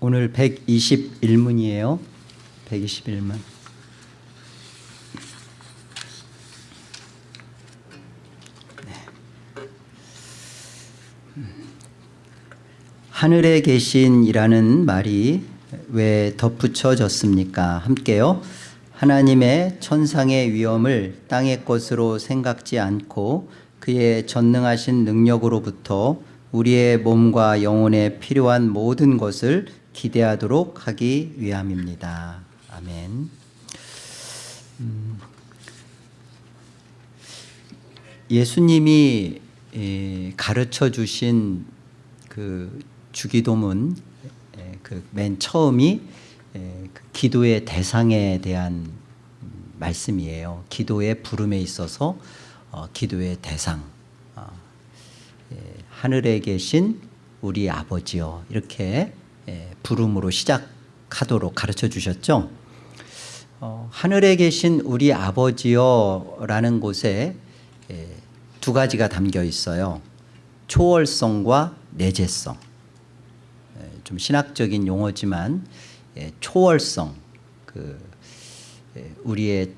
오늘 121문이에요. 121문. 하늘에 계신이라는 말이 왜 덧붙여졌습니까? 함께요. 하나님의 천상의 위엄을 땅의 것으로 생각지 않고 그의 전능하신 능력으로부터 우리의 몸과 영혼에 필요한 모든 것을 기대하도록 하기 위함입니다. 아멘. 음, 예수님이 가르쳐 주신 그 주기도문 그 맨 처음이 그 기도의 대상에 대한 말씀이에요. 기도의 부름에 있어서 어, 기도의 대상 어, 하늘에 계신 우리 아버지요 이렇게 부름으로 시작하도록 가르쳐 주셨죠. 어, 하늘에 계신 우리 아버지요라는 곳에 두 가지가 담겨 있어요. 초월성과 내재성. 좀 신학적인 용어지만 초월성, 그 우리의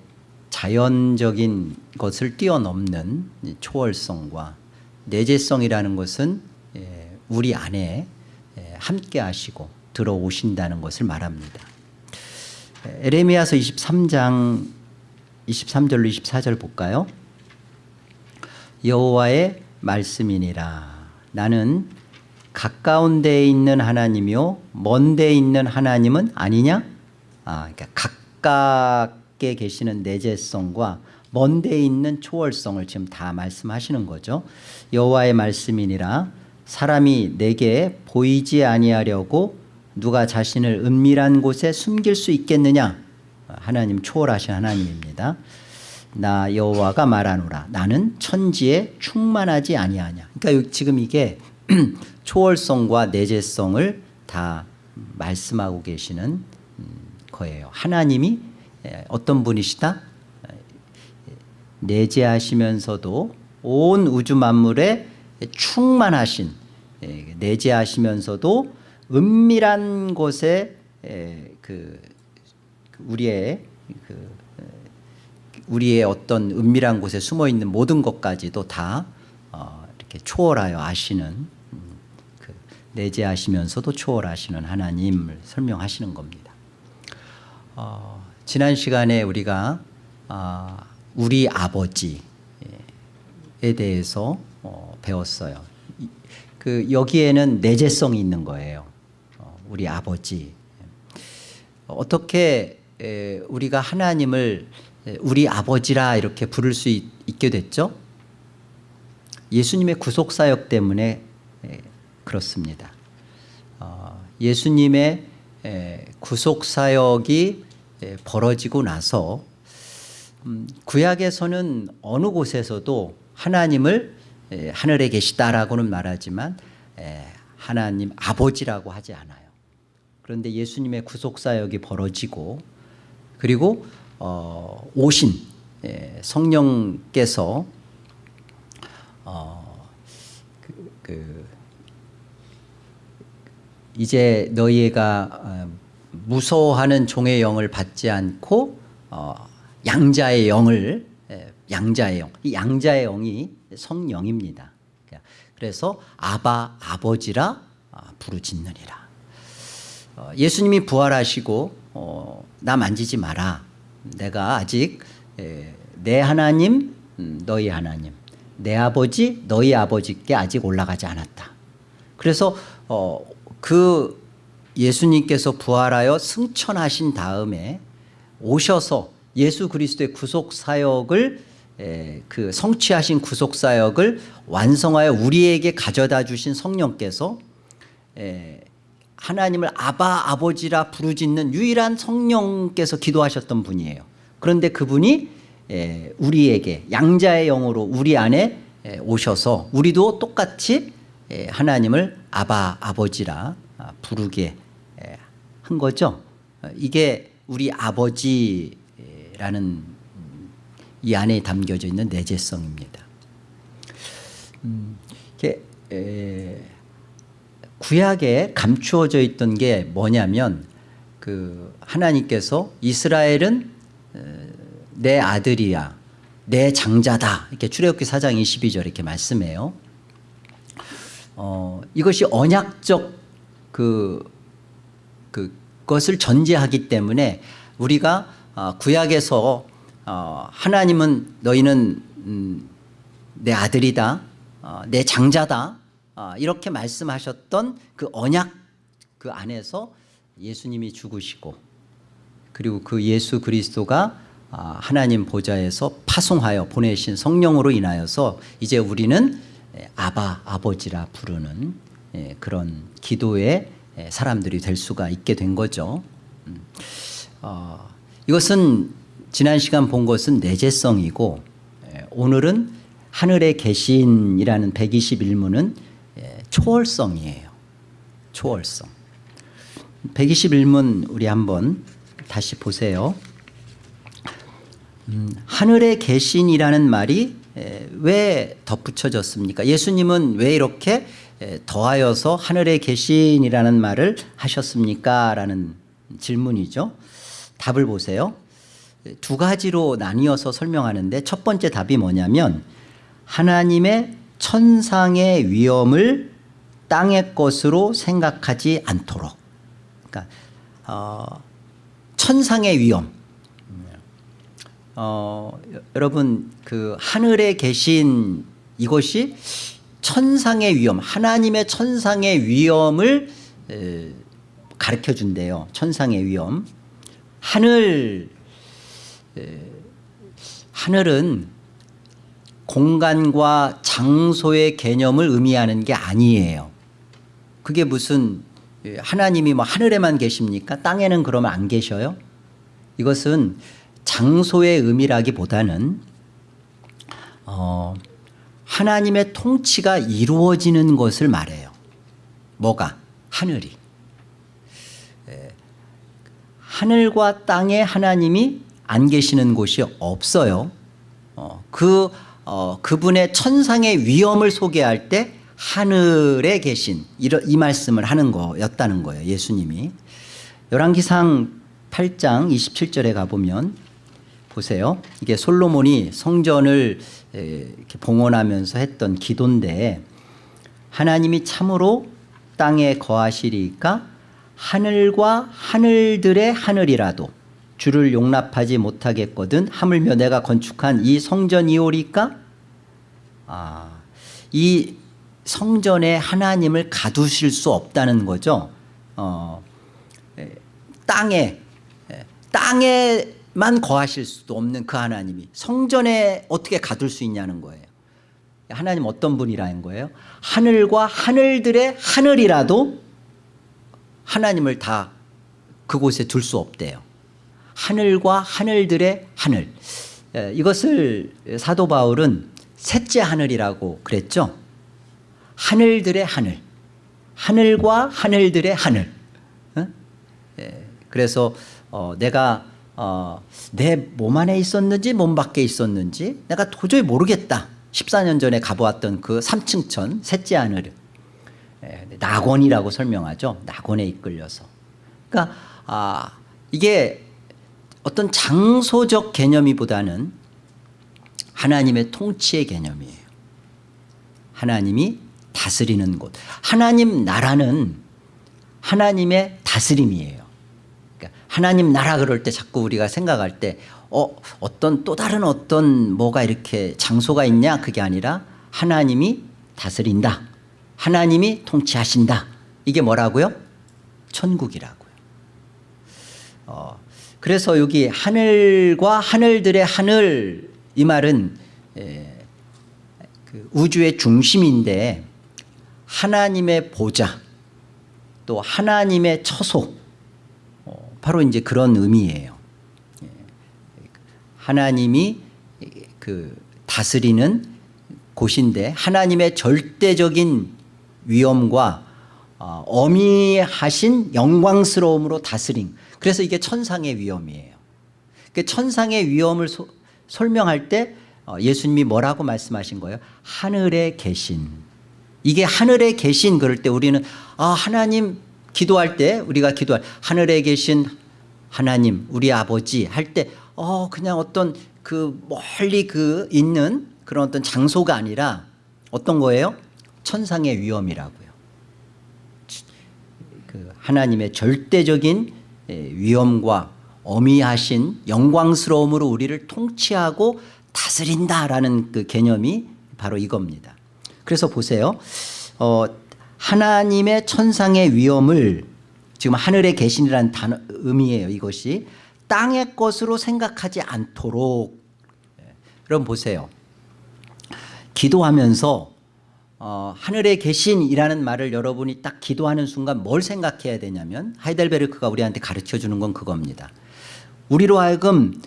자연적인 것을 뛰어넘는 초월성과 내재성이라는 것은 우리 안에 함께 하시고 들어오신다는 것을 말합니다. 에레미야서 23장 23절로 24절 볼까요? 여호와의 말씀이니라 나는 가까운 데에 있는 하나님이요 먼 데에 있는 하나님은 아니냐? 아, 그러니까 가깝게 계시는 내재성과 먼 데에 있는 초월성을 지금 다 말씀하시는 거죠. 여호와의 말씀이니라 사람이 내게 보이지 아니하려고 누가 자신을 은밀한 곳에 숨길 수 있겠느냐? 하나님 초월하신 하나님입니다. 나 여호와가 말하노라 나는 천지에 충만하지 아니하냐. 그러니까 지금 이게 초월성과 내재성을 다 말씀하고 계시는 거예요. 하나님이 어떤 분이시다? 내재하시면서도 온 우주 만물에 충만하신 내재하시면서도 은밀한 곳에 그 우리의 그 우리의 어떤 은밀한 곳에 숨어 있는 모든 것까지도 다 어, 이렇게 초월하여 아시는 그 내재하시면서도 초월하시는 하나님을 설명하시는 겁니다. 어, 지난 시간에 우리가 어, 우리 아버지에 대해서 어, 배웠어요. 그 여기에는 내재성이 있는 거예요. 어, 우리 아버지. 어떻게 우리가 하나님을 우리 아버지라 이렇게 부를 수 있, 게 됐죠? 예수님의 구속사역 때문에 그렇습니다. 어, 예수님의 구속사역이 벌어지고 나서 음, 구약에서는 어느 곳에서도 하나님을 하늘에 계시다라고는 말하지만 하나님 아버지라고 하지 않아요. 그런데 예수님의 구속사역이 벌어지고 그리고 어, 오신 성령께서 어, 그, 그 이제 너희가 어, 무서워하는 종의 영을 받지 않고 어, 양자의 영을 양자의 영, 이 양자의 영이 성령입니다. 그래서 아바 아버지라 아, 부르짖느니라. 어, 예수님이 부활하시고 어, 나 만지지 마라. 내가 아직 내 하나님 음, 너희 하나님 내 아버지 너희 아버지께 아직 올라가지 않았다. 그래서 어, 그 예수님께서 부활하여 승천하신 다음에 오셔서 예수 그리스도의 구속 사역을 그 성취하신 구속 사역을 완성하여 우리에게 가져다 주신 성령께서 하나님을 아바 아버지라 부르짖는 유일한 성령께서 기도하셨던 분이에요. 그런데 그분이 우리에게 양자의 영으로 우리 안에 오셔서 우리도 똑같이 하나님을 아바 아버지라 아, 부르게 한 거죠. 이게 우리 아버지라는 이 안에 담겨져 있는 내재성입니다. 음, 구약에 감추어져 있던 게 뭐냐면 그 하나님께서 이스라엘은 어, 내 아들이야 내 장자다 이렇게 출애굽기 4장 22절 이렇게 말씀해요. 어, 이것이 언약적 그 그 것을 전제하기 때문에 우리가 어, 구약에서 어, 하나님은 너희는 음, 내 아들이다, 어, 내 장자다 어, 이렇게 말씀하셨던 그 언약 그 안에서 예수님이 죽으시고 그리고 그 예수 그리스도가 아, 하나님 보좌에서 파송하여 보내신 성령으로 인하여서 이제 우리는 예, 아바 아버지라 부르는 예, 그런 기도의 예, 사람들이 될 수가 있게 된 거죠. 음. 어, 이것은 지난 시간 본 것은 내재성이고 예, 오늘은 하늘에 계신이라는 121문은 예, 초월성이에요. 초월성. 121문 우리 한번 다시 보세요. 음, 하늘에 계신이라는 말이 에, 왜 덧붙여졌습니까? 예수님은 왜 이렇게 에, 더하여서 하늘에 계신이라는 말을 하셨습니까? 라는 질문이죠. 답을 보세요. 두 가지로 나뉘어서 설명하는데 첫 번째 답이 뭐냐면 하나님의 천상의 위엄을 땅의 것으로 생각하지 않도록. 그러니까 어, 천상의 위엄. 어, 여러분 그 하늘에 계신 이것이 천상의 위엄 하나님의 천상의 위엄을 에, 가르쳐 준대요. 천상의 위엄. 하늘 에, 하늘은 공간과 장소의 개념을 의미하는 게 아니에요 그게 무슨 예, 하나님이 뭐 하늘에만 계십니까 땅에는 그러면 안 계셔요 이것은 장소의 의미라기보다는 어, 하나님의 통치가 이루어지는 것을 말해요. 뭐가? 하늘이. 에, 하늘과 땅에 하나님이 안 계시는 곳이 없어요. 어, 그 어, 그분의 천상의 위엄을 소개할 때 하늘에 계신 이런 이 말씀을 하는 거였다는 거예요. 예수님이 열왕기상 8장 27절에 가 보면 보세요. 이게 솔로몬이 성전을 이렇게 봉헌하면서 했던 기도인데 하나님이 참으로 땅에 거하시리까 하늘과 하늘들의 하늘이라도 주를 용납하지 못하겠거든 하물며 내가 건축한 이 성전이오리까 아, 이 성전에 하나님을 가두실 수 없다는 거죠. 어, 땅에 땅에만 거하실 수도 없는 그 하나님이 성전에 어떻게 가둘 수 있냐는 거예요. 하나님 어떤 분이라는 거예요? 하늘과 하늘들의 하늘이라도 하나님을 다 그곳에 둘 수 없대요. 하늘과 하늘들의 하늘. 이것을 사도 바울은 셋째 하늘이라고 그랬죠. 하늘들의 하늘. 하늘과 하늘들의 하늘. 그래서 어, 내가 어, 내몸 안에 있었는지 몸 밖에 있었는지 내가 도저히 모르겠다. 14년 전에 가보았던 그 3층천 셋째 하늘 예, 낙원이라고 설명하죠. 낙원에 이끌려서. 그러니까 아, 이게 어떤 장소적 개념이보다는 하나님의 통치의 개념이에요. 하나님이 다스리는 곳. 하나님 나라는 하나님의 다스림이에요. 하나님 나라 그럴 때 자꾸 우리가 생각할 때 어, 어떤 또 다른 어떤 뭐가 이렇게 장소가 있냐 그게 아니라 하나님이 다스린다. 하나님이 통치하신다. 이게 뭐라고요? 천국이라고요. 어, 그래서 여기 하늘과 하늘들의 하늘 이 말은 에, 그 우주의 중심인데 하나님의 보좌 또 하나님의 처소 바로 이제 그런 의미예요. 예. 하나님이 그 다스리는 곳인데 하나님의 절대적인 위엄과 어, 어미하신 영광스러움으로 다스림. 그래서 이게 천상의 위엄이에요. 그 천상의 위엄을 소, 설명할 때 어, 예수님이 뭐라고 말씀하신 거예요? 하늘에 계신 이게 하늘에 계신 그럴 때 우리는 아 하나님 기도할 때 우리가 기도할 하늘에 계신 하나님 우리 아버지 할 때 어 그냥 어떤 그 멀리 그 있는 그런 어떤 장소가 아니라 어떤 거예요? 천상의 위엄이라고요. 그 하나님의 절대적인 예, 위엄과 어미하신 영광스러움으로 우리를 통치하고 다스린다라는 그 개념이 바로 이겁니다. 그래서 보세요. 어, 하나님의 천상의 위엄을 지금 하늘에 계신이라는 단어 의미예요. 이것이 땅의 것으로 생각하지 않도록 예, 여러분 보세요. 기도하면서 어, 하늘에 계신이라는 말을 여러분이 딱 기도하는 순간 뭘 생각해야 되냐면 하이델베르크가 우리한테 가르쳐 주는 건 그겁니다. 우리로 하여금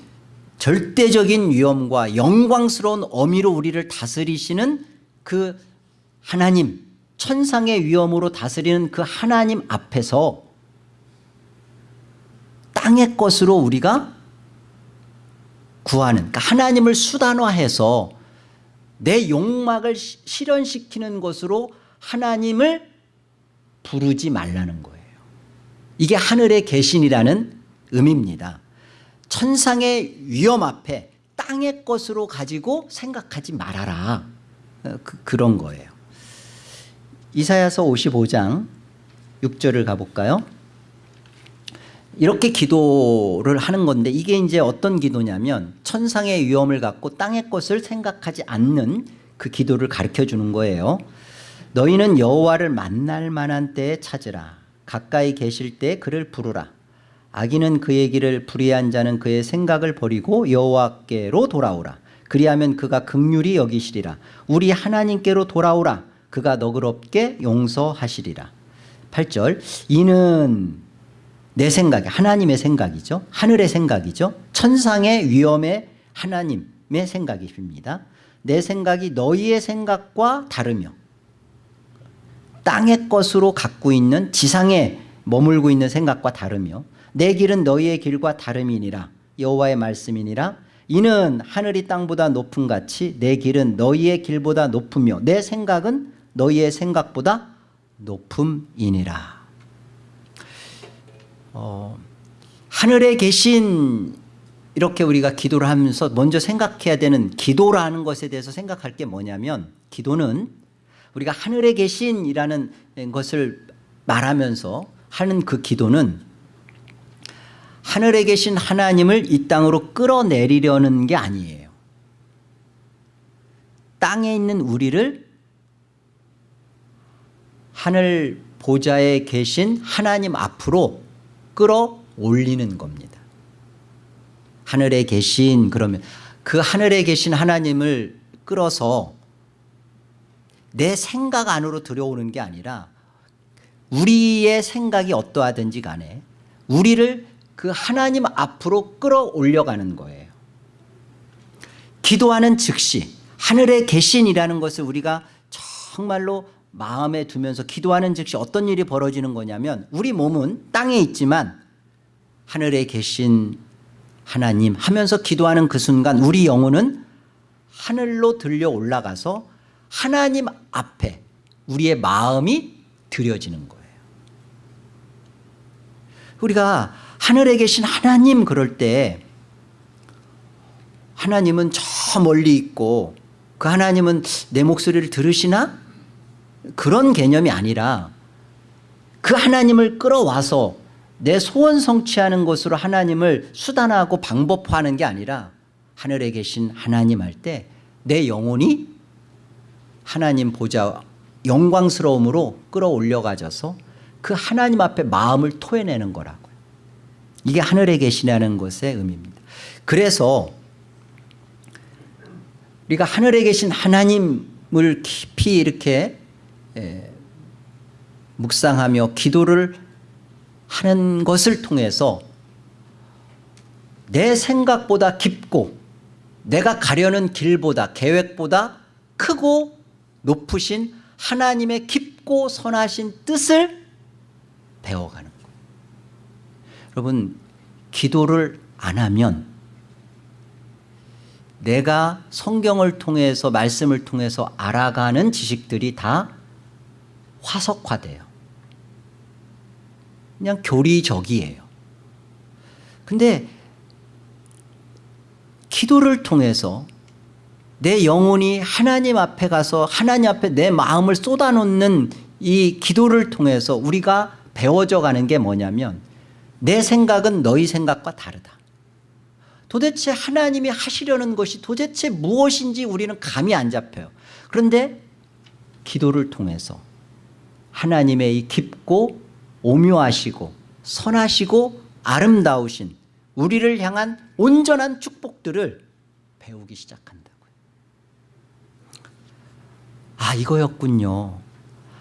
절대적인 위엄과 영광스러운 어미로 우리를 다스리시는 그 하나님 천상의 위엄으로 다스리는 그 하나님 앞에서 땅의 것으로 우리가 구하는 그러니까 하나님을 수단화해서 내 욕망을 시- 실현시키는 것으로 하나님을 부르지 말라는 거예요. 이게 하늘의 계신이라는 의미입니다. 천상의 위험 앞에 땅의 것으로 가지고 생각하지 말아라. 어, 그, 그런 거예요. 이사야서 55장 6절을 가볼까요? 이렇게 기도를 하는 건데 이게 이제 어떤 기도냐면 천상의 위험을 갖고 땅의 것을 생각하지 않는 그 기도를 가르쳐 주는 거예요. 너희는 여호와를 만날 만한 때에 찾으라. 가까이 계실 때 그를 부르라. 악인은 그의 길을 불의한 자는 그의 생각을 버리고 여호와께로 돌아오라. 그리하면 그가 극률이 여기시리라. 우리 하나님께로 돌아오라. 그가 너그럽게 용서하시리라. 8절 이는 내 생각이 하나님의 생각이죠. 하늘의 생각이죠. 천상의 위엄의 하나님의 생각입니다. 내 생각이 너희의 생각과 다르며 땅의 것으로 갖고 있는 지상에 머물고 있는 생각과 다르며 내 길은 너희의 길과 다름이니라 여호와의 말씀이니라 이는 하늘이 땅보다 높음 같이 내 길은 너희의 길보다 높으며 내 생각은 너희의 생각보다 높음이니라 어, 하늘에 계신 이렇게 우리가 기도를 하면서 먼저 생각해야 되는 기도라는 것에 대해서 생각할 게 뭐냐면 기도는 우리가 하늘에 계신이라는 것을 말하면서 하는 그 기도는 하늘에 계신 하나님을 이 땅으로 끌어내리려는 게 아니에요. 땅에 있는 우리를 하늘 보좌에 계신 하나님 앞으로 끌어올리는 겁니다. 하늘에 계신 그러면 그 하늘에 계신 하나님을 끌어서 내 생각 안으로 들여오는 게 아니라 우리의 생각이 어떠하든지 간에 우리를 그 하나님 앞으로 끌어올려가는 거예요. 기도하는 즉시 하늘에 계신이라는 것을 우리가 정말로 마음에 두면서 기도하는 즉시 어떤 일이 벌어지는 거냐면 우리 몸은 땅에 있지만 하늘에 계신 하나님 하면서 기도하는 그 순간 우리 영혼은 하늘로 들려 올라가서 하나님 앞에 우리의 마음이 들여지는 거예요. 우리가 하늘에 계신 하나님 그럴 때 하나님은 저 멀리 있고 그 하나님은 내 목소리를 들으시나? 그런 개념이 아니라 그 하나님을 끌어와서 내 소원 성취하는 것으로 하나님을 수단화하고 방법화하는 게 아니라 하늘에 계신 하나님 할 때 내 영혼이 하나님 보좌 영광스러움으로 끌어올려 가져서 그 하나님 앞에 마음을 토해내는 거라고요. 이게 하늘에 계시냐는 것의 의미입니다. 그래서 우리가 하늘에 계신 하나님을 깊이 이렇게 예, 묵상하며 기도를 하는 것을 통해서 내 생각보다 깊고 내가 가려는 길보다 계획보다 크고 높으신 하나님의 깊고 선하신 뜻을 배워가는 거예요. 여러분 기도를 안 하면 내가 성경을 통해서 말씀을 통해서 알아가는 지식들이 다 화석화돼요. 그냥 교리적이에요. 근데 기도를 통해서 내 영혼이 하나님 앞에 가서 하나님 앞에 내 마음을 쏟아놓는 이 기도를 통해서 우리가 배워져 가는 게 뭐냐면 내 생각은 너희 생각과 다르다. 도대체 하나님이 하시려는 것이 도대체 무엇인지 우리는 감이 안 잡혀요. 그런데 기도를 통해서 하나님의 이 깊고 오묘하시고 선하시고 아름다우신 우리를 향한 온전한 축복들을 배우기 시작한다고요. 아 이거였군요.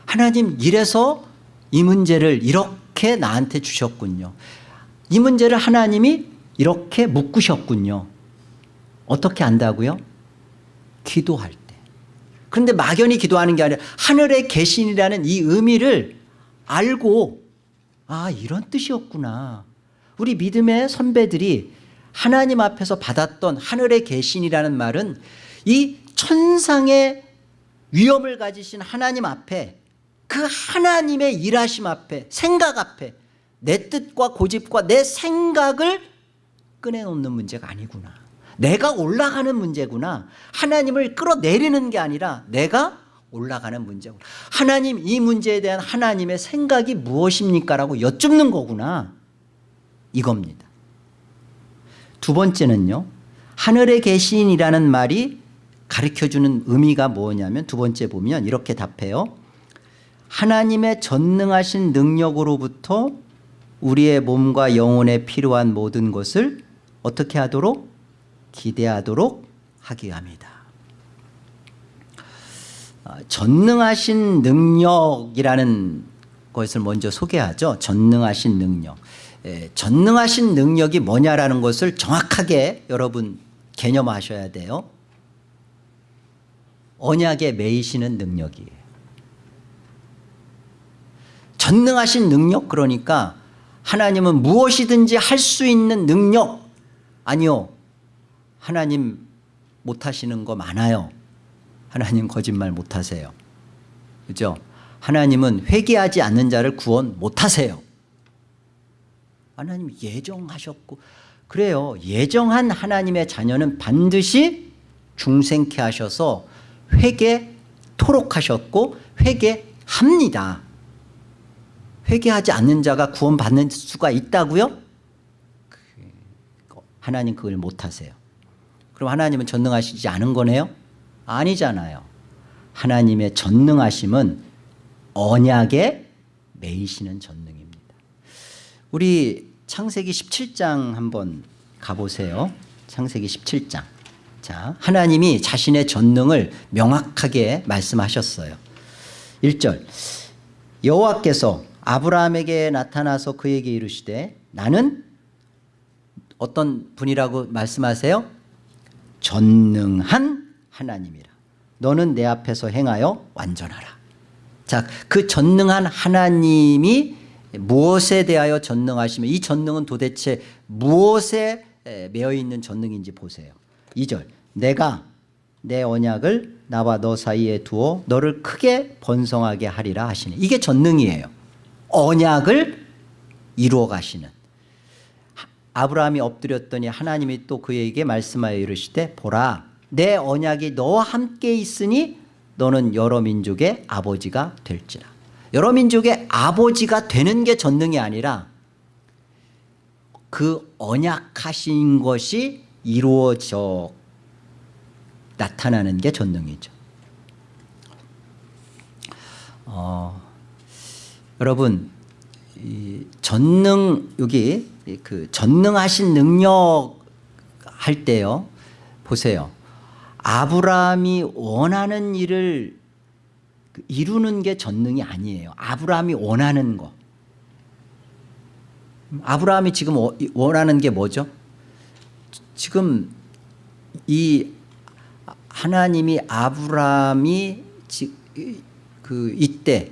하나님 이래서 이 문제를 이렇게 나한테 주셨군요. 이 문제를 하나님이 이렇게 묶으셨군요. 어떻게 안다고요? 기도할 때. 그런데 막연히 기도하는 게 아니라 하늘의 계신이라는 이 의미를 알고 아 이런 뜻이었구나. 우리 믿음의 선배들이 하나님 앞에서 받았던 하늘의 계신이라는 말은 이 천상의 위엄을 가지신 하나님 앞에 그 하나님의 일하심 앞에 생각 앞에 내 뜻과 고집과 내 생각을 꺼내놓는 문제가 아니구나. 내가 올라가는 문제구나. 하나님을 끌어내리는 게 아니라 내가 올라가는 문제고 하나님 이 문제에 대한 하나님의 생각이 무엇입니까? 라고 여쭙는 거구나. 이겁니다. 두 번째는요. 하늘에 계신이라는 말이 가르쳐주는 의미가 뭐냐면 두 번째 보면 이렇게 답해요. 하나님의 전능하신 능력으로부터 우리의 몸과 영혼에 필요한 모든 것을 어떻게 하도록 기대하도록 하기 합니다. 아, 전능하신 능력이라는 것을 먼저 소개하죠. 전능하신 능력. 예, 전능하신 능력이 뭐냐라는 것을 정확하게 여러분 개념하셔야 돼요. 언약에 매이시는 능력이에요. 전능하신 능력 그러니까 하나님은 무엇이든지 할 수 있는 능력 아니요. 하나님 못하시는 거 많아요. 하나님 거짓말 못하세요. 그죠? 하나님은 회개하지 않는 자를 구원 못하세요. 하나님 예정하셨고 그래요. 예정한 하나님의 자녀는 반드시 중생케 하셔서 회개토록 하셨고 회개합니다. 회개하지 않는 자가 구원받는 수가 있다고요? 하나님 그걸 못하세요. 그럼 하나님은 전능하시지 않은 거네요? 아니잖아요. 하나님의 전능하심은 언약에 매이시는 전능입니다. 우리 창세기 17장 한번 가보세요. 창세기 17장. 자, 하나님이 자신의 전능을 명확하게 말씀하셨어요. 1절. 여호와께서 아브라함에게 나타나서 그에게 이르시되 나는 어떤 분이라고 말씀하세요? 전능한 하나님이라. 너는 내 앞에서 행하여 완전하라. 자, 그 전능한 하나님이 무엇에 대하여 전능하시며 이 전능은 도대체 무엇에 매여 있는 전능인지 보세요. 2절. 내가 내 언약을 나와 너 사이에 두어 너를 크게 번성하게 하리라 하시네. 이게 전능이에요. 언약을 이루어 가시는. 아브라함이 엎드렸더니 하나님이 또 그에게 말씀하여 이르시되 보라 내 언약이 너와 함께 있으니 너는 여러 민족의 아버지가 될지라. 여러 민족의 아버지가 되는 게 전능이 아니라 그 언약하신 것이 이루어져 나타나는 게 전능이죠. 어, 여러분 전능 여기 그 전능하신 능력 할 때요. 보세요. 아브라함이 원하는 일을 이루는 게 전능이 아니에요. 아브라함이 원하는 거. 아브라함이 지금 어, 원하는 게 뭐죠? 지금 이 하나님이 아브라함이 그 이때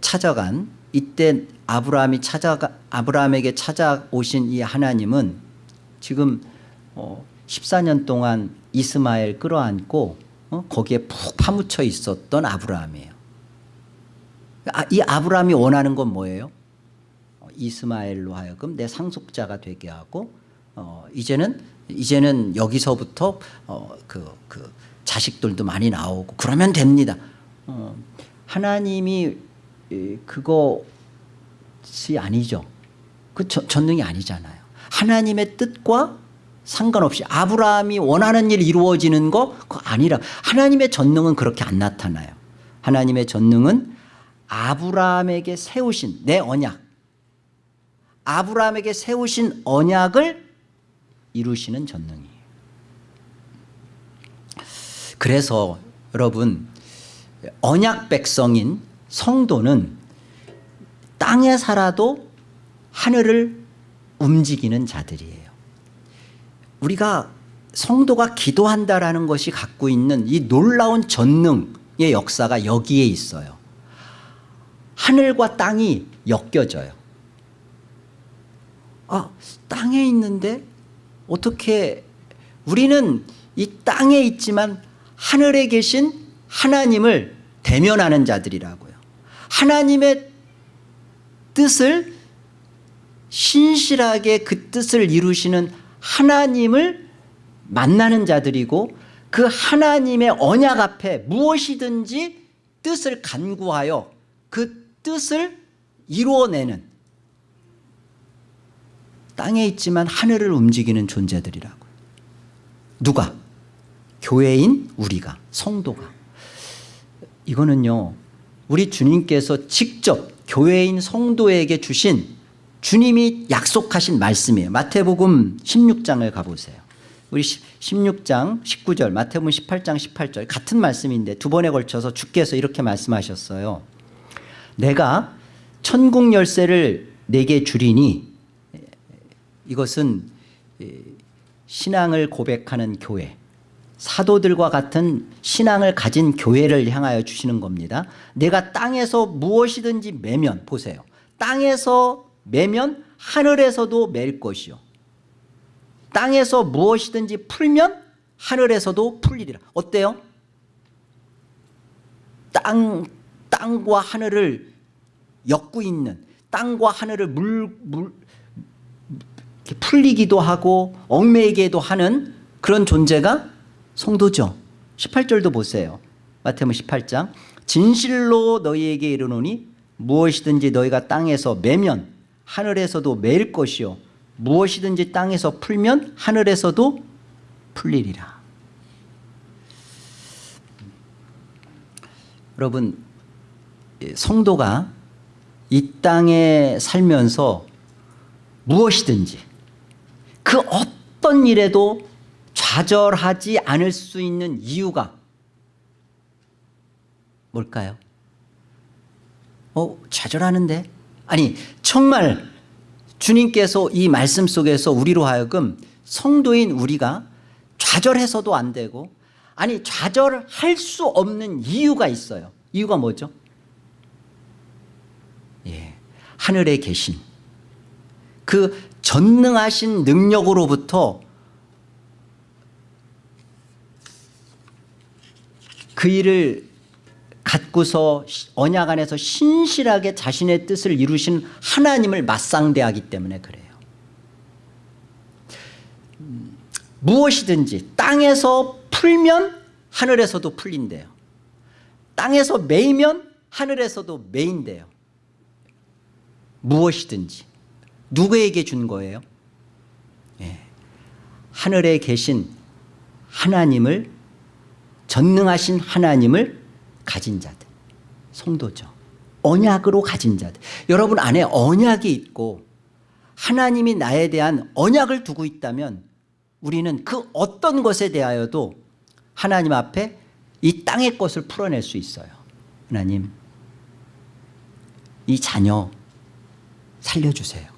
찾아간 이때 아브라함이 찾아가 아브라함에게 찾아오신 이 하나님은 지금 어 14년 동안 이스마엘 끌어안고 어 거기에 푹 파묻혀 있었던 아브라함이에요. 아, 이 아브라함이 원하는 건 뭐예요? 어, 이스마엘로 하여금 내 상속자가 되게 하고 어, 이제는 이제는 여기서부터 어, 그, 그 자식들도 많이 나오고 그러면 됩니다. 어, 하나님이 이, 그 것이 아니죠. 그 저- 전능이 아니잖아요. 하나님의 뜻과 상관없이 아브라함이 원하는 일 이루어지는 거 그거 아니라 하나님의 전능은 그렇게 안 나타나요. 하나님의 전능은 아브라함에게 세우신 내 언약 아브라함에게 세우신 언약을 이루시는 전능이에요. 그래서 여러분 언약 백성인 성도는 땅에 살아도 하늘을 움직이는 자들이에요. 우리가 성도가 기도한다라는 것이 갖고 있는 이 놀라운 전능의 역사가 여기에 있어요. 하늘과 땅이 엮여져요. 아, 땅에 있는데 어떻게 우리는 이 땅에 있지만 하늘에 계신 하나님을 대면하는 자들이라고요. 하나님의 뜻을 신실하게 그 뜻을 이루시는 하나님을 만나는 자들이고 그 하나님의 언약 앞에 무엇이든지 뜻을 간구하여 그 뜻을 이루어내는 땅에 있지만 하늘을 움직이는 존재들이라고요. 누가? 교회인 우리가 성도가 이거는요 우리 주님께서 직접 교회인 성도에게 주신 주님이 약속하신 말씀이에요. 마태복음 16장을 가보세요. 우리 16장 19절 마태복음 18장 18절 같은 말씀인데 두 번에 걸쳐서 주께서 이렇게 말씀하셨어요. 내가 천국 열쇠를 내게 주리니 이것은 신앙을 고백하는 교회 사도들과 같은 신앙을 가진 교회를 향하여 주시는 겁니다. 내가 땅에서 무엇이든지 매면 보세요. 땅에서 매면 하늘에서도 맬 것이요. 땅에서 무엇이든지 풀면 하늘에서도 풀리리라. 어때요? 땅, 땅과 하늘을 엮고 있는 땅과 하늘을 물, 물, 풀리기도 하고 얽매이기도 하는 그런 존재가 성도죠. 18절도 보세요. 마태복음 18장. 진실로 너희에게 이르노니 무엇이든지 너희가 땅에서 매면 하늘에서도 매일 것이요. 무엇이든지 땅에서 풀면 하늘에서도 풀리리라. 여러분 성도가 이 땅에 살면서 무엇이든지 그 어떤 일에도 좌절하지 않을 수 있는 이유가 뭘까요? 어, 좌절하는데? 아니, 정말 주님께서 이 말씀 속에서 우리로 하여금 성도인 우리가 좌절해서도 안 되고 아니, 좌절할 수 없는 이유가 있어요. 이유가 뭐죠? 예. 하늘에 계신 그 전능하신 능력으로부터 그 일을 갖고서 언약 안에서 신실하게 자신의 뜻을 이루신 하나님을 맞상대하기 때문에 그래요. 음, 무엇이든지 땅에서 풀면 하늘에서도 풀린대요. 땅에서 매이면 하늘에서도 매인대요. 무엇이든지 누구에게 준 거예요? 예. 하늘에 계신 하나님을 전능하신 하나님을 가진 자들 성도죠. 언약으로 가진 자들. 여러분 안에 언약이 있고 하나님이 나에 대한 언약을 두고 있다면 우리는 그 어떤 것에 대하여도 하나님 앞에 이 땅의 것을 풀어낼 수 있어요. 하나님 이 자녀 살려주세요.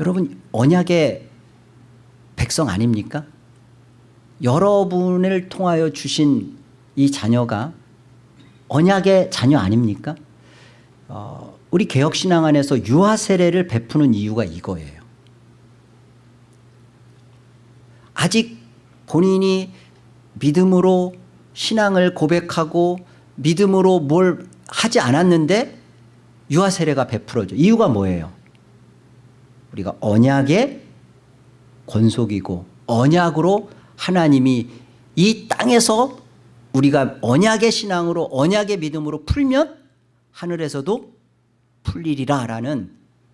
여러분 언약의 백성 아닙니까? 여러분을 통하여 주신 이 자녀가 언약의 자녀 아닙니까? 어, 우리 개혁신앙 안에서 유아 세례를 베푸는 이유가 이거예요. 아직 본인이 믿음으로 신앙을 고백하고 믿음으로 뭘 하지 않았는데 유아 세례가 베풀어져. 이유가 뭐예요? 우리가 언약의 권속이고 언약으로 하나님이 이 땅에서 우리가 언약의 신앙으로 언약의 믿음으로 풀면 하늘에서도 풀리리라 라는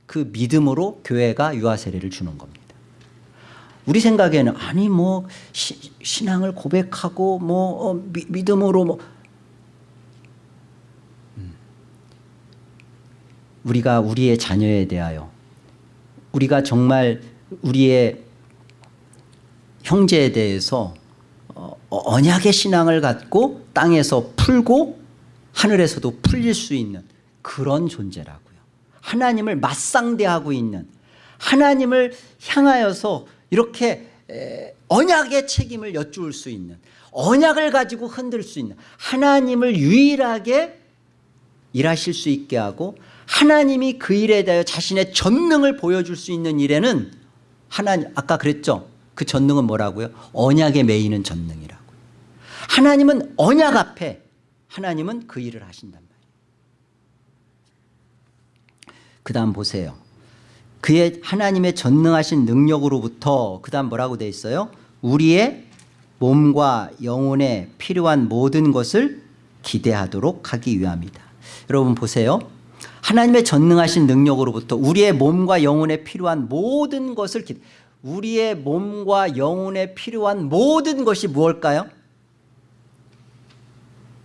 그 믿음으로 교회가 유아 세례를 주는 겁니다. 우리 생각에는 아니 뭐 시, 신앙을 고백하고 뭐 어, 미, 믿음으로 뭐 음. 우리가 우리의 자녀에 대하여 우리가 정말 우리의 형제에 대해서 어, 언약의 신앙을 갖고 땅에서 풀고 하늘에서도 풀릴 수 있는 그런 존재라고요. 하나님을 맞상대하고 있는 하나님을 향하여서 이렇게 언약의 책임을 여쭈을 수 있는 언약을 가지고 흔들 수 있는 하나님을 유일하게 일하실 수 있게 하고 하나님이 그 일에 대하여 자신의 전능을 보여줄 수 있는 일에는 하나님 아까 그랬죠 그 전능은 뭐라고요? 언약에 매이는 전능이라고요 하나님은 언약 앞에 하나님은 그 일을 하신단 말이에요. 그 다음 보세요. 그의 하나님의 전능하신 능력으로부터 그 다음 뭐라고 돼 있어요? 우리의 몸과 영혼에 필요한 모든 것을 기대하도록 하기 위함이다. 여러분 보세요. 하나님의 전능하신 능력으로부터 우리의 몸과 영혼에 필요한 모든 것을 기대 우리의 몸과 영혼에 필요한 모든 것이 무엇일까요?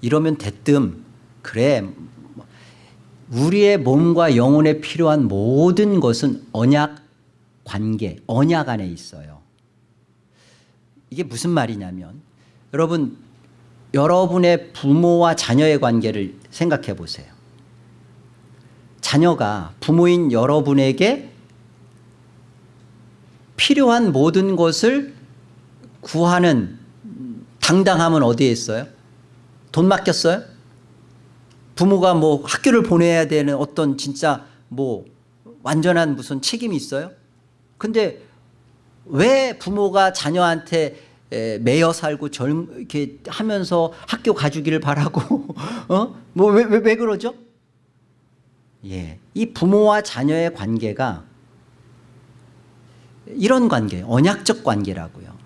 이러면 대뜸 그래 우리의 몸과 영혼에 필요한 모든 것은 언약 관계, 언약 안에 있어요. 이게 무슨 말이냐면 여러분 여러분의 부모와 자녀의 관계를 생각해 보세요. 자녀가 부모인 여러분에게 필요한 모든 것을 구하는 당당함은 어디에 있어요? 돈 맡겼어요? 부모가 뭐 학교를 보내야 되는 어떤 진짜 뭐 완전한 무슨 책임이 있어요? 근데 왜 부모가 자녀한테 매여 살고 젊 이렇게 하면서 학교 가주기를 바라고 어뭐왜 왜, 왜 그러죠? 예, 이 부모와 자녀의 관계가 이런 관계, 언약적 관계라고요.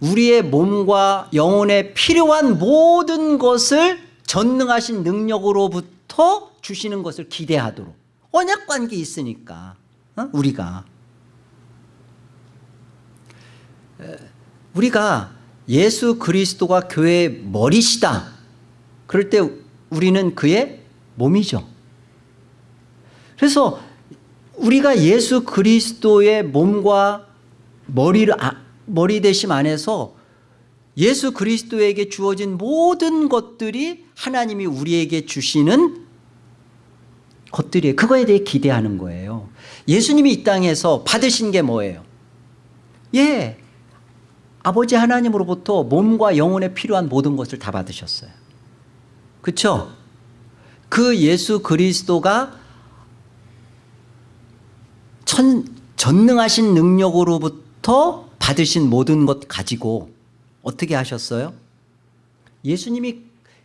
우리의 몸과 영혼에 필요한 모든 것을 전능하신 능력으로부터 주시는 것을 기대하도록 언약 관계 있으니까 어? 우리가 우리가 예수 그리스도가 교회의 머리시다 그럴 때 우리는 그의 몸이죠 그래서 우리가 예수 그리스도의 몸과 머리를 아, 머리 대심 안에서 예수 그리스도에게 주어진 모든 것들이 하나님이 우리에게 주시는 것들이에요. 그거에 대해 기대하는 거예요. 예수님이 이 땅에서 받으신 게 뭐예요? 예, 아버지 하나님으로부터 몸과 영혼에 필요한 모든 것을 다 받으셨어요. 그렇죠? 그 예수 그리스도가 천, 전능하신 능력으로부터 받으신 모든 것 가지고 어떻게 하셨어요? 예수님이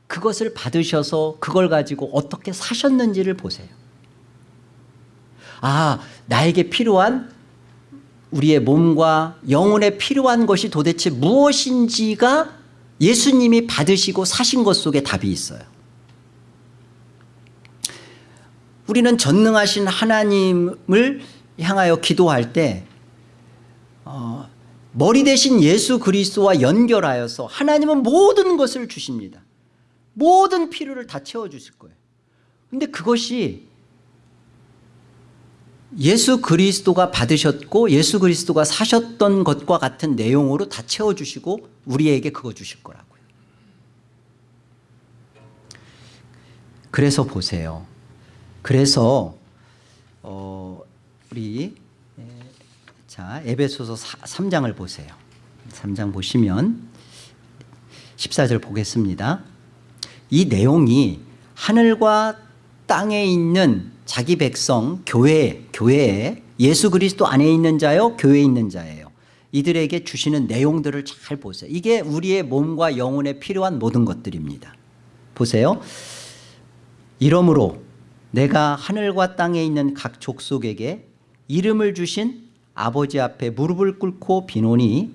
그것을 받으셔서 그걸 가지고 어떻게 사셨는지를 보세요. 아, 나에게 필요한 우리의 몸과 영혼에 필요한 것이 도대체 무엇인지가 예수님이 받으시고 사신 것 속에 답이 있어요. 우리는 전능하신 하나님을 향하여 기도할 때 어, 머리 대신 예수 그리스도와 연결하여서 하나님은 모든 것을 주십니다. 모든 필요를 다 채워주실 거예요. 근데 그것이 예수 그리스도가 받으셨고 예수 그리스도가 사셨던 것과 같은 내용으로 다 채워주시고 우리에게 그거 주실 거라고요. 그래서 보세요. 그래서 어, 우리 자 에베소서 3장을 보세요. 3장 보시면 14절 보겠습니다. 이 내용이 하늘과 땅에 있는 자기 백성 교회 교회에 예수 그리스도 안에 있는 자요 교회에 있는 자예요. 이들에게 주시는 내용들을 잘 보세요. 이게 우리의 몸과 영혼에 필요한 모든 것들입니다. 보세요. 이러므로 내가 하늘과 땅에 있는 각 족속에게 이름을 주신 아버지 앞에 무릎을 꿇고 비노니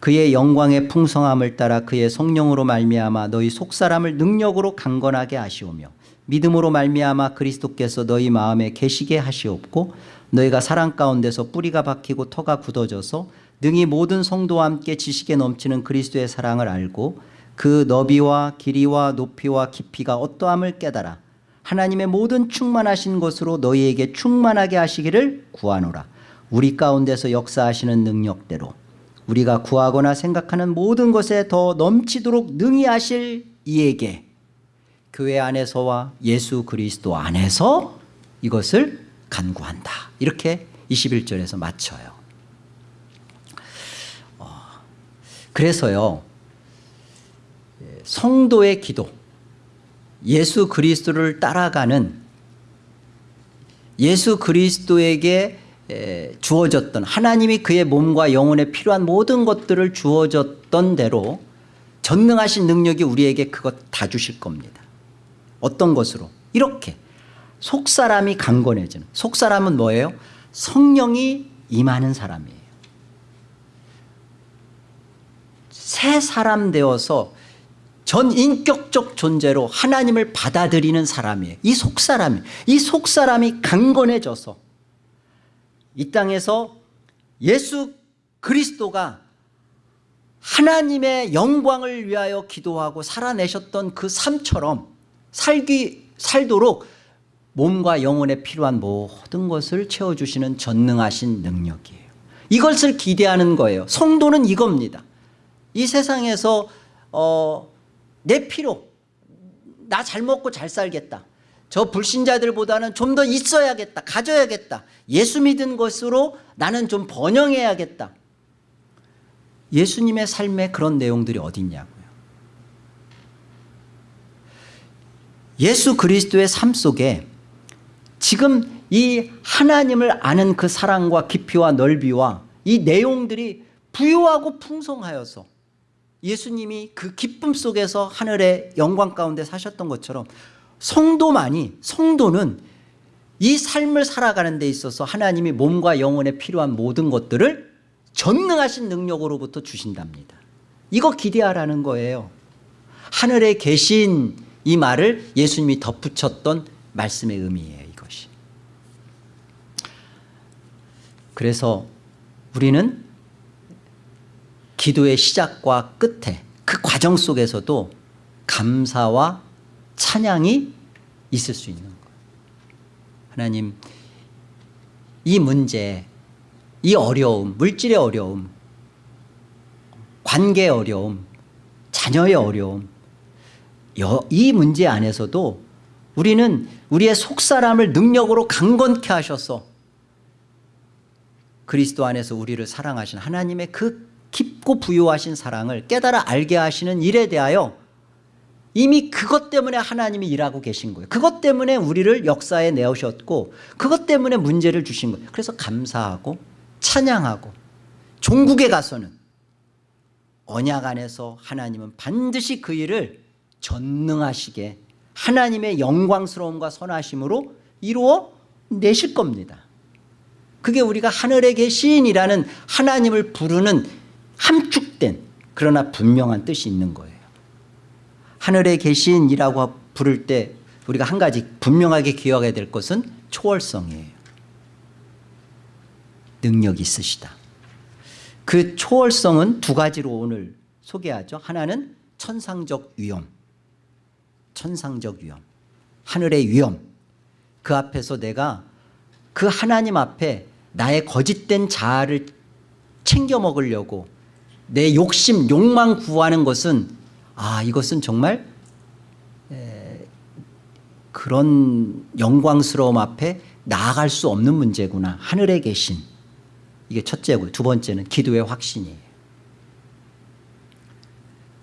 그의 영광의 풍성함을 따라 그의 성령으로 말미암아 너희 속사람을 능력으로 강건하게 하시오며 믿음으로 말미암아 그리스도께서 너희 마음에 계시게 하시옵고 너희가 사랑 가운데서 뿌리가 박히고 터가 굳어져서 능히 모든 성도와 함께 지식에 넘치는 그리스도의 사랑을 알고 그 너비와 길이와 높이와 깊이가 어떠함을 깨달아 하나님의 모든 충만하신 것으로 너희에게 충만하게 하시기를 구하노라. 우리 가운데서 역사하시는 능력대로 우리가 구하거나 생각하는 모든 것에 더 넘치도록 능히 하실 이에게 교회 안에서와 예수 그리스도 안에서 이것을 간구한다. 이렇게 21절에서 맞춰요. 어, 그래서요 성도의 기도 예수 그리스도를 따라가는 예수 그리스도에게 주어졌던 하나님이 그의 몸과 영혼에 필요한 모든 것들을 주어졌던 대로 전능하신 능력이 우리에게 그것 다 주실 겁니다. 어떤 것으로? 이렇게. 속사람이 강건해지는. 속사람은 뭐예요? 성령이 임하는 사람이에요. 새 사람 되어서 전 인격적 존재로 하나님을 받아들이는 사람이에요. 이 속사람이 이 속사람이 강건해져서 이 땅에서 예수 그리스도가 하나님의 영광을 위하여 기도하고 살아내셨던 그 삶처럼 살기 살도록 몸과 영혼에 필요한 모든 것을 채워주시는 전능하신 능력이에요. 이것을 기대하는 거예요. 성도는 이겁니다. 이 세상에서 어, 내 필요 나잘 먹고 잘 살겠다. 저 불신자들보다는 좀 더 있어야겠다 가져야겠다. 예수 믿은 것으로 나는 좀 번영해야겠다. 예수님의 삶에 그런 내용들이 어디 있냐고요. 예수 그리스도의 삶 속에 지금 이 하나님을 아는 그 사랑과 깊이와 넓이와 이 내용들이 부유하고 풍성하여서 예수님이 그 기쁨 속에서 하늘의 영광 가운데 사셨던 것처럼 성도만이 성도는 이 삶을 살아가는 데 있어서 하나님이 몸과 영혼에 필요한 모든 것들을 전능하신 능력으로부터 주신답니다. 이거 기대하라는 거예요. 하늘에 계신 이 말을 예수님이 덧붙였던 말씀의 의미예요 이것이. 그래서 우리는 기도의 시작과 끝에 그 과정 속에서도 감사와 찬양이 있을 수 있는 거예요. 하나님 이 문제 이 어려움 물질의 어려움 관계의 어려움 자녀의 어려움 이 문제 안에서도 우리는 우리의 속사람을 능력으로 강건케 하셔서 그리스도 안에서 우리를 사랑하신 하나님의 그 깊고 부유하신 사랑을 깨달아 알게 하시는 일에 대하여 이미 그것 때문에 하나님이 일하고 계신 거예요. 그것 때문에 우리를 역사에 내오셨고 그것 때문에 문제를 주신 거예요. 그래서 감사하고 찬양하고 종국에 가서는 언약 안에서 하나님은 반드시 그 일을 전능하시게 하나님의 영광스러움과 선하심으로 이루어 내실 겁니다. 그게 우리가 하늘에 계신이라는 하나님을 부르는 함축된 그러나 분명한 뜻이 있는 거예요. 하늘에 계신이라고 부를 때 우리가 한 가지 분명하게 기억해야 될 것은 초월성이에요. 능력이 있으시다. 그 초월성은 두 가지로 오늘 소개하죠. 하나는 천상적 위엄 천상적 위엄 하늘의 위엄 그 앞에서 내가 그 하나님 앞에 나의 거짓된 자아를 챙겨 먹으려고 내 욕심 욕망 구하는 것은 아 이것은 정말 에, 그런 영광스러움 앞에 나아갈 수 없는 문제구나. 하늘에 계신. 이게 첫째고 두 번째는 기도의 확신이에요.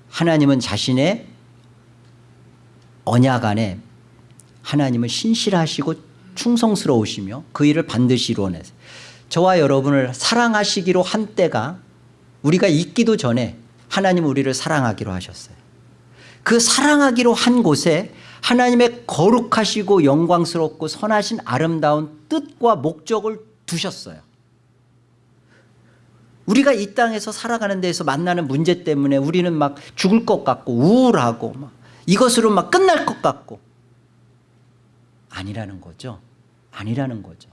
하나님은 자신의 언약 안에 하나님은 신실하시고 충성스러우시며 그 일을 반드시 이루어내세요. 저와 여러분을 사랑하시기로 한 때가 우리가 있기도 전에 하나님 우리를 사랑하기로 하셨어요 그 사랑하기로 한 곳에 하나님의 거룩하시고 영광스럽고 선하신 아름다운 뜻과 목적을 두셨어요. 우리가 이 땅에서 살아가는 데에서 만나는 문제 때문에 우리는 막 죽을 것 같고 우울하고 막 이것으로 막 끝날 것 같고 아니라는 거죠. 아니라는 거죠.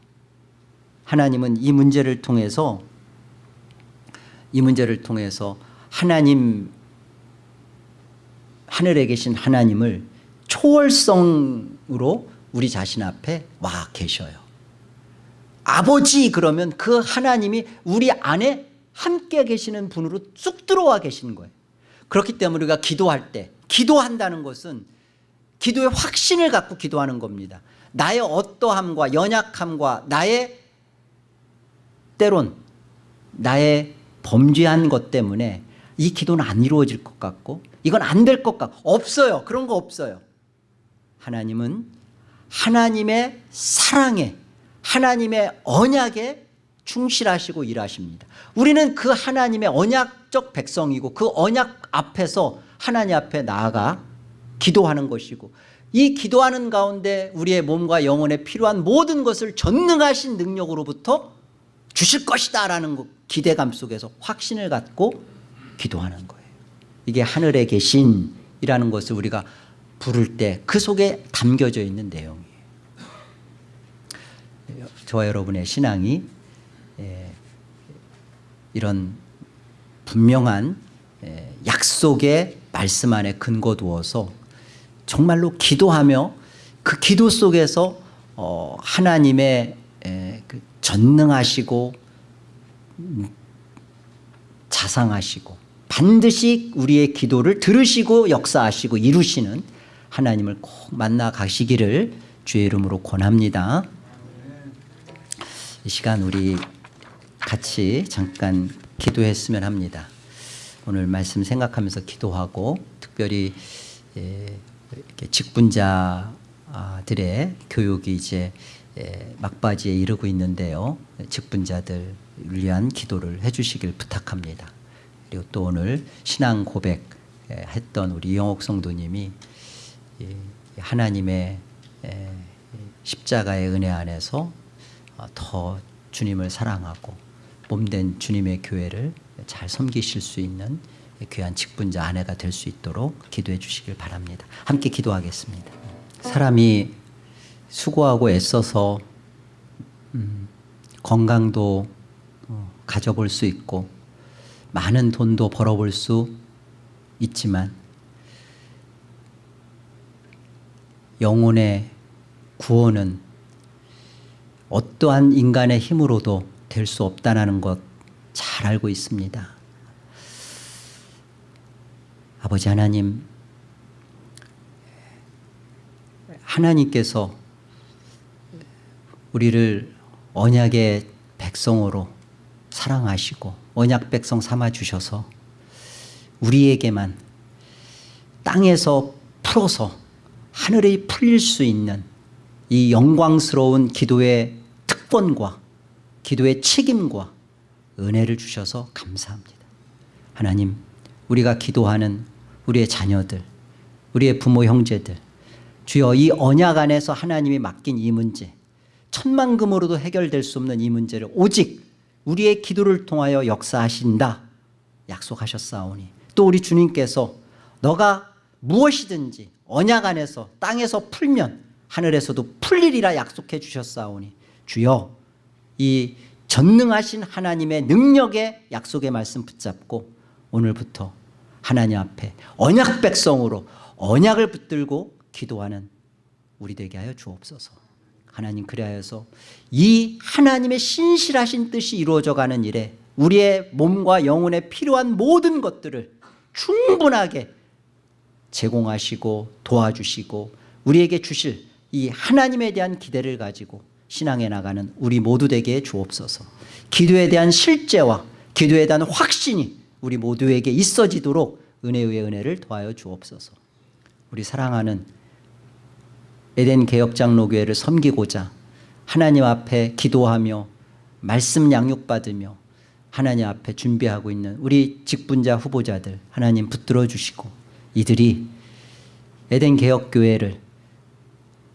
하나님은 이 문제를 통해서 이 문제를 통해서 하나님 하늘에 계신 하나님을 초월성으로 우리 자신 앞에 와 계셔요. 아버지 그러면 그 하나님이 우리 안에 함께 계시는 분으로 쑥 들어와 계시는 거예요. 그렇기 때문에 우리가 기도할 때 기도한다는 것은 기도의 확신을 갖고 기도하는 겁니다. 나의 어떠함과 연약함과 나의 때론 나의 범죄한 것 때문에 이 기도는 안 이루어질 것 같고 이건 안 될 것 같고 없어요. 그런 거 없어요. 하나님은 하나님의 사랑에 하나님의 언약에 충실하시고 일하십니다. 우리는 그 하나님의 언약적 백성이고 그 언약 앞에서 하나님 앞에 나아가 기도하는 것이고 이 기도하는 가운데 우리의 몸과 영혼에 필요한 모든 것을 전능하신 능력으로부터 주실 것이다 라는 기대감 속에서 확신을 갖고 기도하는 거예요. 이게 하늘에 계신 이라는 것을 우리가 부를 때 그 속에 담겨져 있는 내용이에요. 저와 여러분의 신앙이 예, 이런 분명한 예, 약속의 말씀 안에 근거 두어서 정말로 기도하며 그 기도 속에서 어, 하나님의 에, 그 전능하시고 음, 자상하시고 반드시 우리의 기도를 들으시고 역사하시고 이루시는 하나님을 꼭 만나 가시기를 주의 이름으로 권합니다. 이 시간 우리 같이 잠깐 기도했으면 합니다. 오늘 말씀 생각하면서 기도하고 특별히 예, 직분자들의 교육이 이제 예, 막바지에 이르고 있는데요. 직분자들 위한 기도를 해주시길 부탁합니다. 그리고 또 오늘 신앙 고백 예, 했던 우리 이영옥 성도님이 하나님의 십자가의 은혜 안에서 어, 더 주님을 사랑하고 몸된 주님의 교회를 잘 섬기실 수 있는 귀한 직분자 아내가 될 수 있도록 기도해 주시길 바랍니다. 함께 기도하겠습니다. 사람이 수고하고 애써서 음, 건강도 어, 가져볼 수 있고 많은 돈도 벌어볼 수 있지만 영혼의 구원은 어떠한 인간의 힘으로도 될 수 없다는 것 잘 알고 있습니다. 아버지 하나님 하나님께서 우리를 언약의 백성으로 사랑하시고 언약 백성 삼아 주셔서 우리에게만 땅에서 풀어서 하늘에 풀릴 수 있는 이 영광스러운 기도의 특권과 기도의 책임과 은혜를 주셔서 감사합니다. 하나님 우리가 기도하는 우리의 자녀들 우리의 부모 형제들 주여 이 언약 안에서 하나님이 맡긴 이 문제 천만금으로도 해결될 수 없는 이 문제를 오직 우리의 기도를 통하여 역사하신다 약속하셨사오니 또 우리 주님께서 너가 무엇이든지 언약 안에서 땅에서 풀면 하늘에서도 풀리리라 약속해 주셨사오니 주여 이 전능하신 하나님의 능력의 약속의 말씀 붙잡고 오늘부터 하나님 앞에 언약 백성으로 언약을 붙들고 기도하는 우리 되게 하여 주옵소서 하나님 그리하여서 이 하나님의 신실하신 뜻이 이루어져 가는 일에 우리의 몸과 영혼에 필요한 모든 것들을 충분하게 제공하시고 도와주시고 우리에게 주실 이 하나님에 대한 기대를 가지고 신앙에 나가는 우리 모두 되게 주옵소서. 기도에 대한 실제와 기도에 대한 확신이 우리 모두에게 있어지도록 은혜의 은혜를 더하여 주옵소서. 우리 사랑하는 에덴 개혁장로교회를 섬기고자 하나님 앞에 기도하며 말씀 양육받으며 하나님 앞에 준비하고 있는 우리 직분자 후보자들 하나님 붙들어 주시고 이들이 에덴 개혁 교회를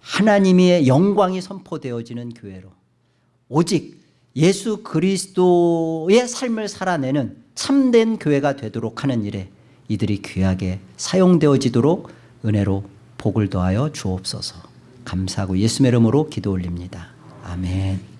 하나님의 영광이 선포되어지는 교회로 오직 예수 그리스도의 삶을 살아내는 참된 교회가 되도록 하는 일에 이들이 귀하게 사용되어지도록 은혜로 복을 더하여 주옵소서 감사하고 예수의 이름으로 기도 올립니다. 아멘